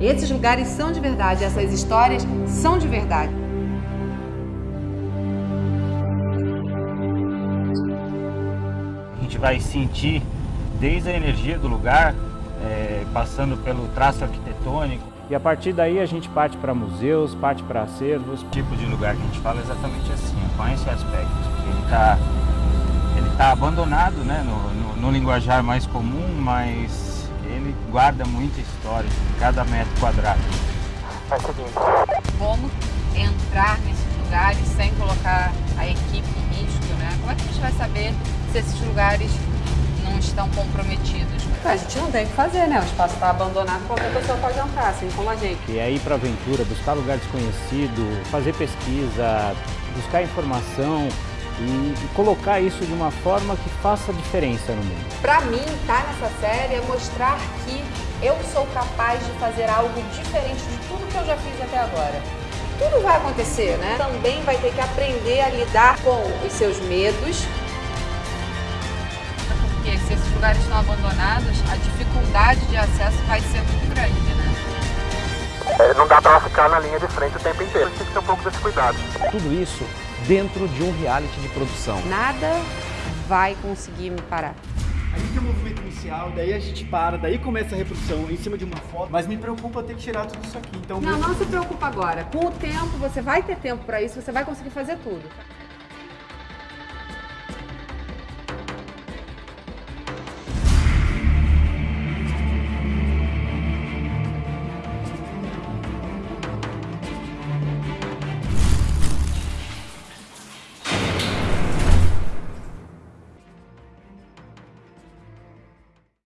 Esses lugares são de verdade, essas histórias são de verdade. A gente vai sentir desde a energia do lugar, é, passando pelo traço arquitetônico. E a partir daí a gente parte para museus, parte para acervos. O tipo de lugar que a gente fala é exatamente assim, com esse aspecto. Ele está ele tá abandonado né, no, no, no linguajar mais comum, mas ele guarda muita história em cada metro quadrado. Faz o seguinte. Como entrar nesses lugares sem colocar a equipe em risco, né? Como é que a gente vai saber se esses lugares não estão comprometidos? A gente não tem o que fazer, né? O espaço está abandonado, qualquer pessoa pode entrar, assim como a gente. E ir para aventura, buscar lugar desconhecido, fazer pesquisa, buscar informação e, e colocar isso de uma forma que faça diferença no mundo. Para mim, estar nessa série é mostrar que eu sou capaz de fazer algo diferente de tudo que eu já fiz até agora. Tudo vai acontecer, né? Também vai ter que aprender a lidar com os seus medos. Porque se esses lugares estão abandonados, a dificuldade de acesso vai ser muito grande, né? É, não dá pra ficar na linha de frente o tempo inteiro. Tem que ter um pouco desse cuidado. Tudo isso dentro de um reality de produção. Nada vai conseguir me parar. A gente tem o movimento inicial, daí a gente para, daí começa a reprodução em cima de uma foto, mas me preocupa ter que tirar tudo isso aqui. Então, Não, meu- não se preocupa agora. Com o tempo, você vai ter tempo para isso, você vai conseguir fazer tudo.